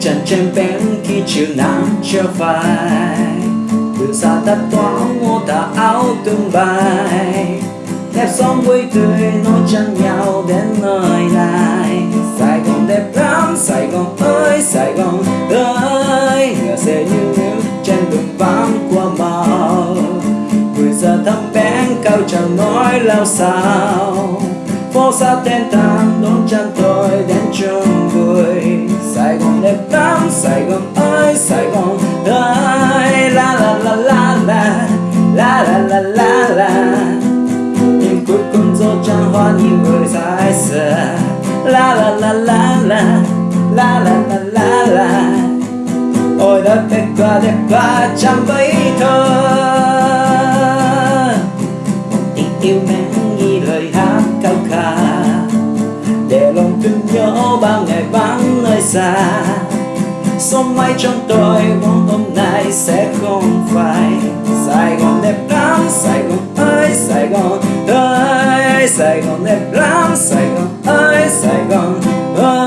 trên bén khi chiều nắng trở vai từ xa ta toán ngô ta áo tương bay. Đẹp sóng vui tươi nói chân nhau đến nơi này. Sài Gòn đẹp lắm, Sài Gòn ơi, Sài Gòn ơi. Ngỡ sẽ như nước trên đường vắng qua màu. Người giờ thăm bén cao chào nói lao sao phố xa tên tan đón chân tôi đến chung La la la la la. Nhưng cuối cùng dẫu chẳng hoa nhìn người ra ai sợ. La la la la la. La la la Ôi đất đẹp quá đẹp quá, chẳng bấy thơ. Tình yêu mến như lời hát cao ca Để lòng thương nhớ bao ngày vắng nơi xa. Sông mai trong tôi mong hôm nay sẽ không phải. Sài Gòn đẹp lắm, Sài Gòn ơi, Sài Gòn ơi Sài Gòn đẹp lắm, Sài Gòn ơi, Sài Gòn ơi.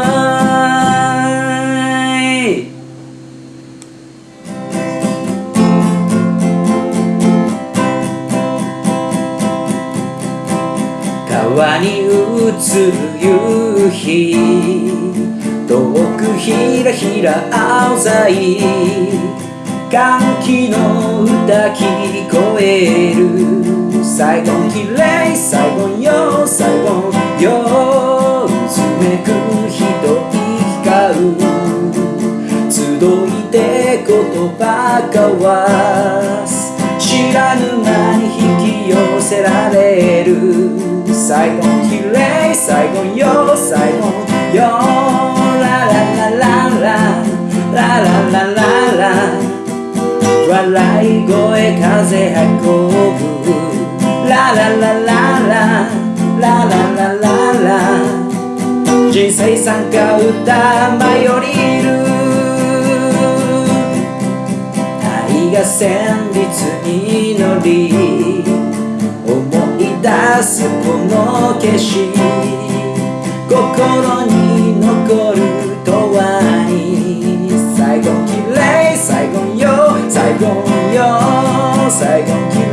Kawa ni utsu yuhi 遠くひらひら青ざい歓喜の歌聞こえる最後綺麗最後よ最後ようつめく人光う集いて言葉交わす知らぬ間に引き寄せられる最後綺麗最後よ最後よララララララララララ笑い声風運ぶララララララララララ人生参加歌舞い降りる愛が旋律に乗り思い出すこの景色心に残る永遠に。最後綺麗最後よ最後よ最後綺麗